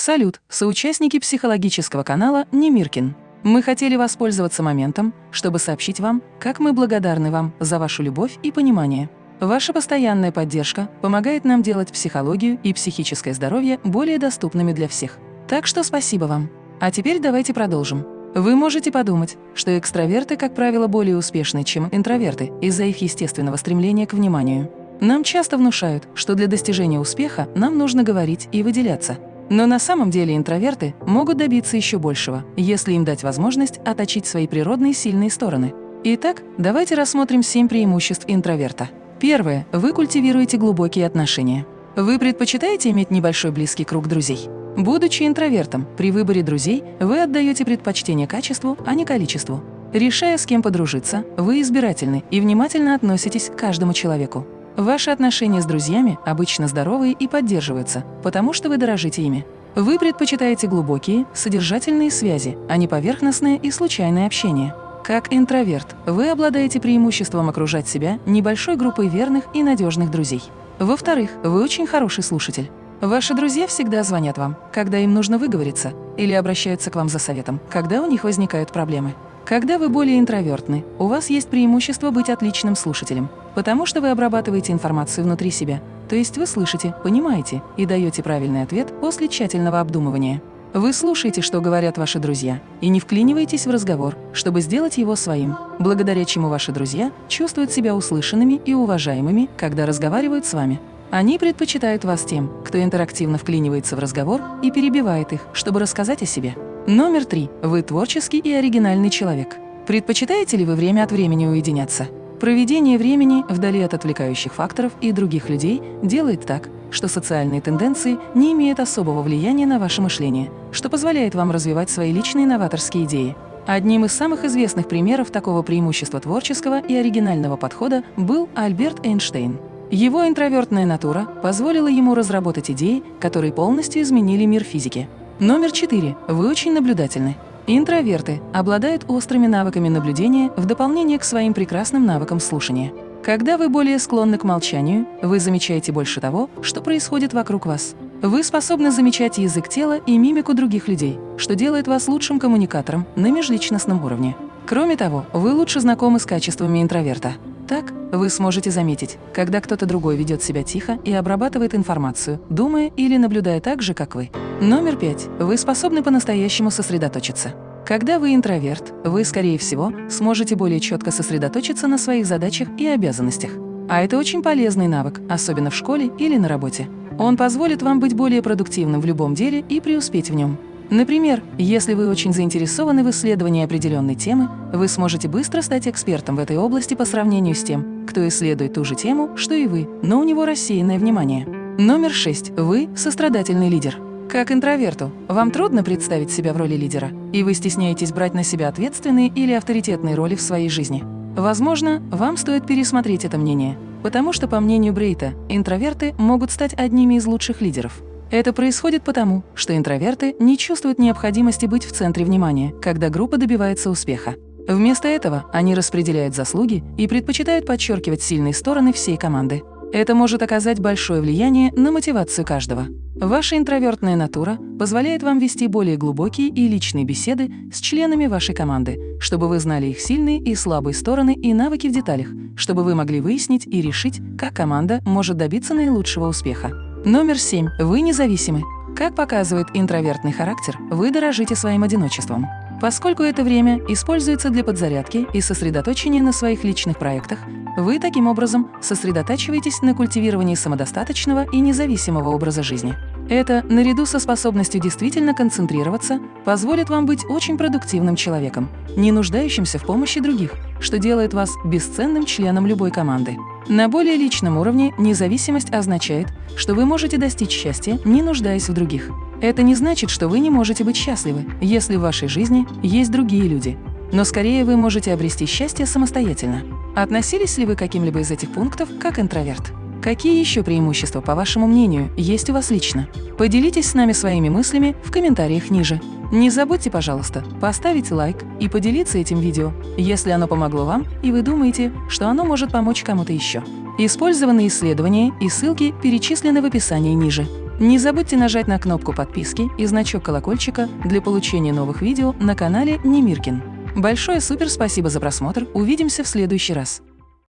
Салют, соучастники психологического канала Немиркин. Мы хотели воспользоваться моментом, чтобы сообщить вам, как мы благодарны вам за вашу любовь и понимание. Ваша постоянная поддержка помогает нам делать психологию и психическое здоровье более доступными для всех. Так что спасибо вам. А теперь давайте продолжим. Вы можете подумать, что экстраверты, как правило, более успешны, чем интроверты из-за их естественного стремления к вниманию. Нам часто внушают, что для достижения успеха нам нужно говорить и выделяться – но на самом деле интроверты могут добиться еще большего, если им дать возможность отточить свои природные сильные стороны. Итак, давайте рассмотрим семь преимуществ интроверта. Первое. Вы культивируете глубокие отношения. Вы предпочитаете иметь небольшой близкий круг друзей? Будучи интровертом, при выборе друзей вы отдаете предпочтение качеству, а не количеству. Решая, с кем подружиться, вы избирательны и внимательно относитесь к каждому человеку. Ваши отношения с друзьями обычно здоровые и поддерживаются, потому что вы дорожите ими. Вы предпочитаете глубокие, содержательные связи, а не поверхностное и случайное общение. Как интроверт, вы обладаете преимуществом окружать себя небольшой группой верных и надежных друзей. Во-вторых, вы очень хороший слушатель. Ваши друзья всегда звонят вам, когда им нужно выговориться, или обращаются к вам за советом, когда у них возникают проблемы. Когда вы более интровертны, у вас есть преимущество быть отличным слушателем, потому что вы обрабатываете информацию внутри себя, то есть вы слышите, понимаете и даете правильный ответ после тщательного обдумывания. Вы слушаете, что говорят ваши друзья, и не вклиниваетесь в разговор, чтобы сделать его своим, благодаря чему ваши друзья чувствуют себя услышанными и уважаемыми, когда разговаривают с вами. Они предпочитают вас тем, кто интерактивно вклинивается в разговор и перебивает их, чтобы рассказать о себе. Номер три. Вы творческий и оригинальный человек. Предпочитаете ли вы время от времени уединяться? Проведение времени вдали от отвлекающих факторов и других людей делает так, что социальные тенденции не имеют особого влияния на ваше мышление, что позволяет вам развивать свои личные новаторские идеи. Одним из самых известных примеров такого преимущества творческого и оригинального подхода был Альберт Эйнштейн. Его интровертная натура позволила ему разработать идеи, которые полностью изменили мир физики. Номер четыре. Вы очень наблюдательны. Интроверты обладают острыми навыками наблюдения в дополнение к своим прекрасным навыкам слушания. Когда вы более склонны к молчанию, вы замечаете больше того, что происходит вокруг вас. Вы способны замечать язык тела и мимику других людей, что делает вас лучшим коммуникатором на межличностном уровне. Кроме того, вы лучше знакомы с качествами интроверта. Так, вы сможете заметить, когда кто-то другой ведет себя тихо и обрабатывает информацию, думая или наблюдая так же, как вы. Номер пять. Вы способны по-настоящему сосредоточиться. Когда вы интроверт, вы, скорее всего, сможете более четко сосредоточиться на своих задачах и обязанностях. А это очень полезный навык, особенно в школе или на работе. Он позволит вам быть более продуктивным в любом деле и преуспеть в нем. Например, если вы очень заинтересованы в исследовании определенной темы, вы сможете быстро стать экспертом в этой области по сравнению с тем, кто исследует ту же тему, что и вы, но у него рассеянное внимание. Номер шесть. Вы – сострадательный лидер. Как интроверту, вам трудно представить себя в роли лидера, и вы стесняетесь брать на себя ответственные или авторитетные роли в своей жизни. Возможно, вам стоит пересмотреть это мнение, потому что, по мнению Брейта, интроверты могут стать одними из лучших лидеров. Это происходит потому, что интроверты не чувствуют необходимости быть в центре внимания, когда группа добивается успеха. Вместо этого они распределяют заслуги и предпочитают подчеркивать сильные стороны всей команды. Это может оказать большое влияние на мотивацию каждого. Ваша интровертная натура позволяет вам вести более глубокие и личные беседы с членами вашей команды, чтобы вы знали их сильные и слабые стороны и навыки в деталях, чтобы вы могли выяснить и решить, как команда может добиться наилучшего успеха. Номер семь. Вы независимы. Как показывает интровертный характер, вы дорожите своим одиночеством. Поскольку это время используется для подзарядки и сосредоточения на своих личных проектах, вы таким образом сосредотачиваетесь на культивировании самодостаточного и независимого образа жизни. Это, наряду со способностью действительно концентрироваться, позволит вам быть очень продуктивным человеком, не нуждающимся в помощи других, что делает вас бесценным членом любой команды. На более личном уровне независимость означает, что вы можете достичь счастья, не нуждаясь в других. Это не значит, что вы не можете быть счастливы, если в вашей жизни есть другие люди. Но скорее вы можете обрести счастье самостоятельно. Относились ли вы к каким-либо из этих пунктов как интроверт? Какие еще преимущества, по вашему мнению, есть у вас лично? Поделитесь с нами своими мыслями в комментариях ниже. Не забудьте, пожалуйста, поставить лайк и поделиться этим видео, если оно помогло вам и вы думаете, что оно может помочь кому-то еще. Использованные исследования и ссылки перечислены в описании ниже. Не забудьте нажать на кнопку подписки и значок колокольчика для получения новых видео на канале Немиркин. Большое супер спасибо за просмотр, увидимся в следующий раз.